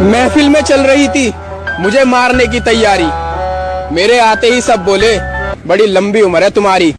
महफिल में चल रही थी। मुझे मारने की तैयारी। मेरे आते ही सब बोले, बड़ी लंबी उम्र है तुम्हारी।